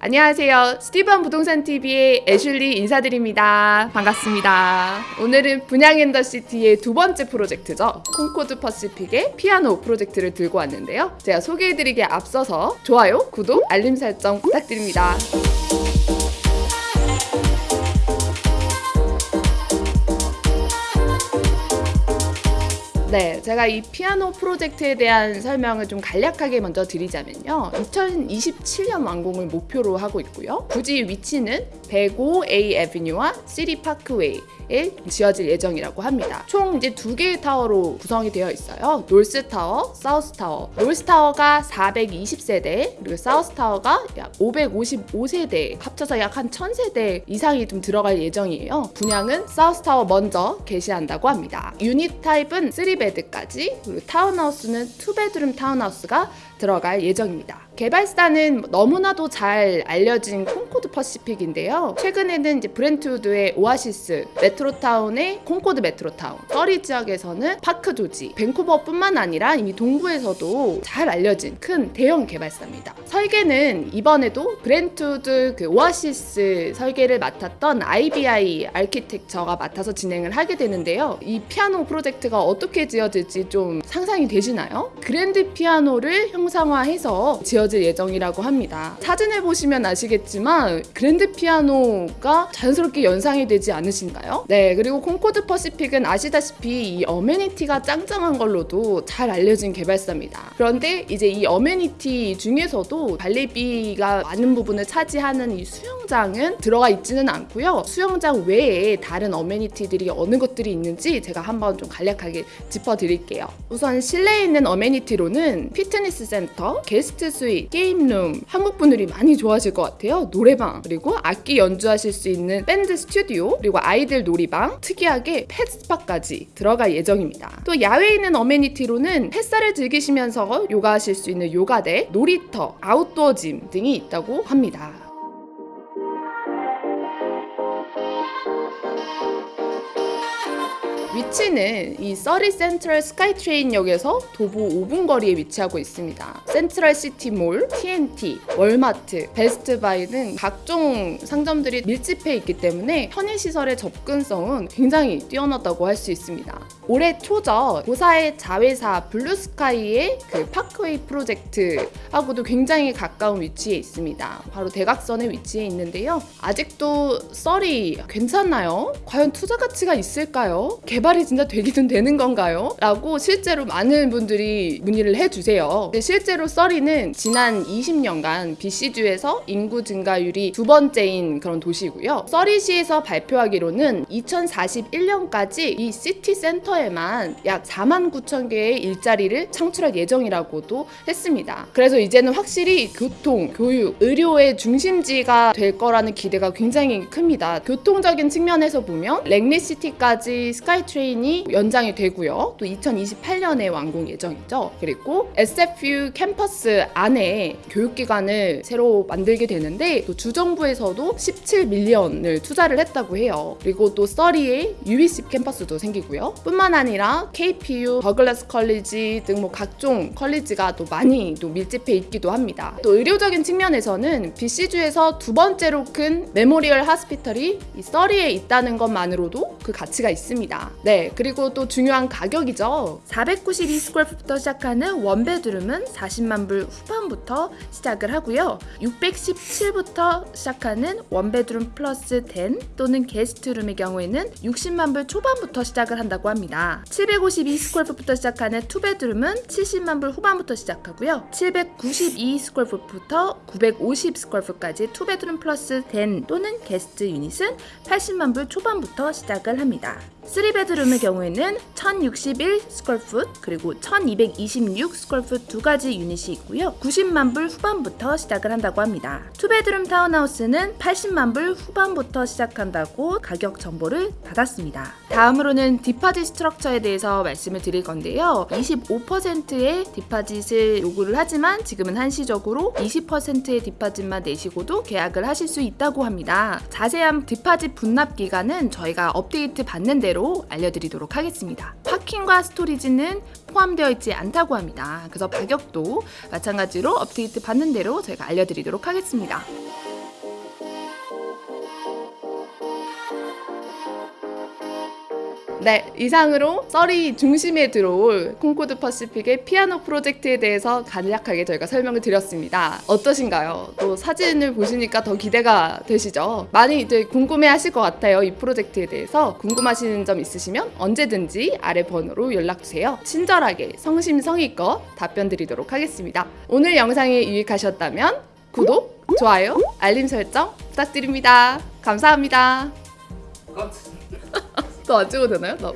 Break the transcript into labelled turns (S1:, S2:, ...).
S1: 안녕하세요. 스티븐 부동산 TV의 애슐리 인사드립니다. 반갑습니다. 오늘은 분양 in the city의 두 번째 프로젝트죠. 콩코드 퍼시픽의 피아노 프로젝트를 들고 왔는데요. 제가 소개해드리기에 앞서서 좋아요, 구독, 알림 설정 부탁드립니다. 네, 제가 이 피아노 프로젝트에 대한 설명을 좀 간략하게 먼저 드리자면요. 2027년 완공을 목표로 하고 있고요. 굳이 위치는 105A 애비뉴와 시리 파크웨이 에 지어질 예정이라고 합니다. 총 이제 두 개의 타워로 구성이 되어 있어요. 놀스 타워, 사우스 타워. 놀스 타워가 420세대, 그리고 South Tower가 약 555세대, 합쳐서 약 한 1000세대 이상이 좀 들어갈 예정이에요. 분양은 South Tower 먼저 개시한다고 합니다. unit type은 3 bed까지, 그리고 타운하우스는 2 bedroom 타운하우스가 들어갈 예정입니다. 개발사는 너무나도 잘 알려진 콩코드 퍼시픽인데요. 최근에는 이제 브렌트우드의 오아시스, 메트로타운의 콩코드 메트로타운, 서리 지역에서는 파크 조지, 밴쿠버뿐만 아니라 이미 동부에서도 잘 알려진 큰 대형 개발사입니다. 설계는 이번에도 브렌트우드 그 오아시스 설계를 맡았던 IBI 아키텍처가 맡아서 진행을 하게 되는데요. 이 피아노 프로젝트가 어떻게 지어질지 좀 상상이 되시나요? 그랜드 피아노를 형상화해서 지어 지어질 예정이라고 합니다. 사진을 보시면 아시겠지만 그랜드 피아노가 자연스럽게 연상이 되지 않으신가요? 네, 그리고 콩코드 퍼시픽은 아시다시피 이 amenity가 짱짱한 걸로도 잘 알려진 개발사입니다. 그런데 이제 이 amenity 중에서도 관리비가 많은 부분을 차지하는 이 수영장은 들어가 있지는 않고요. 수영장 외에 다른 amenity들이 어느 것들이 있는지 제가 한번 좀 간략하게 짚어드릴게요. 우선 실내에 있는 amenity로는 피트니스 센터, 게스트 게임룸 한국 분들이 많이 좋아하실 것 같아요. 노래방 그리고 악기 연주하실 수 있는 밴드 스튜디오 그리고 아이들 놀이방 특이하게 pet spa까지 들어갈 예정입니다. 또 야외에 있는 amenity로는 햇살을 즐기시면서 요가하실 수 있는 요가 deck, 놀이터, 아웃도어 짐 등이 있다고 합니다. 위치는 이 서리 센트럴 스카이트레인역에서 도보 5분 거리에 위치하고 있습니다. 센트럴 시티몰, T&T, 월마트, 베스트바이 등 각종 상점들이 밀집해 있기 때문에 편의시설의 접근성은 굉장히 뛰어나다고 할 수 있습니다. 올해 초 저 Bosa의 자회사 블루스카이의 그 파크웨이 프로젝트하고도 굉장히 가까운 위치에 있습니다. 바로 대각선에 위치해 있는데요. 아직도 써리 괜찮나요? 과연 투자 가치가 있을까요? 개발이 진짜 되기는 되는 건가요? 라고 실제로 많은 분들이 문의를 해주세요. 실제로 써리는 지난 20년간 BC주에서 인구 증가율이 두 번째인 그런 도시고요. 써리시에서 발표하기로는 2041년까지 이 시티 센터에만 약 4만 9천 개의 일자리를 창출할 예정이라고도 했습니다. 그래서 이제는 확실히 교통, 교육, 의료의 중심지가 될 거라는 기대가 굉장히 큽니다. 교통적인 측면에서 보면 랭리시티까지 스카이트레인이 연장이 되고요. 또 2028년에 완공 예정이죠. 그리고 SFU 캠퍼스 안에 교육기관을 새로 만들게 되는데 또 주정부에서도 17 million을 투자를 했다고 해요. 그리고 또 써리에 UBC 캠퍼스도 생기고요. 뿐만 아니라 KPU, 더글라스 college 등 뭐 각종 college가 또 많이 또 밀집해 있기도 합니다. 또 의료적인 측면에서는 BC주에서 두 번째로 큰 Memorial Hospital이 이 써리에 있다는 것만으로도 그 가치가 있습니다. 네, 그리고 또 중요한 가격이죠. 492 square foot부터 시작하는 one bedroom은 40만 불 후반부터 시작을 하고요. 617부터 시작하는 one bedroom plus den 또는 guest room의 경우에는 60만 불 초반부터 시작을 한다고 합니다. 752 square foot부터 시작하는 two bedroom은 70만 불 후반부터 시작하고요. 792스퀘어풋부터 950스퀘어풋까지 투베드룸 플러스 10 또는 guest unit은 80만 불 초반부터 시작을 합니다. 3 bedroom의 경우에는 1061 square foot 그리고 1226 square foot 두 가지 유닛이 있고요. 90만 불 후반부터 시작을 한다고 합니다. 2 bedroom 타운하우스는 80만 불 후반부터 시작한다고 가격 정보를 받았습니다. 다음으로는 deposit structure에 대해서 말씀을 드릴 건데요. 25%의 deposit을 요구를 하지만 지금은 한시적으로 20%의 deposit만 내시고도 계약을 하실 수 있다고 합니다. 자세한 deposit 분납 기간은 저희가 업데이트 받는 대로 대로 알려드리도록 하겠습니다. parking과 storage는 포함되어 있지 않다고 합니다. 그래서 가격도 마찬가지로 업데이트 받는 대로 저희가 알려드리도록 하겠습니다. 네, 이상으로 썰이 중심에 들어올 콩코드 퍼시픽의 피아노 프로젝트에 대해서 간략하게 저희가 설명을 드렸습니다. 어떠신가요? 또 사진을 보시니까 더 기대가 되시죠? 많이 이제 궁금해 하실 것 같아요. 이 프로젝트에 대해서 궁금하신 점 있으시면 언제든지 아래 번호로 연락주세요. 친절하게 성심성의껏 답변 드리도록 하겠습니다. 오늘 영상이 유익하셨다면 구독, 좋아요, 알림 설정 부탁드립니다. 감사합니다.
S2: 컷.
S1: 또 안 찍어도 되나요? 나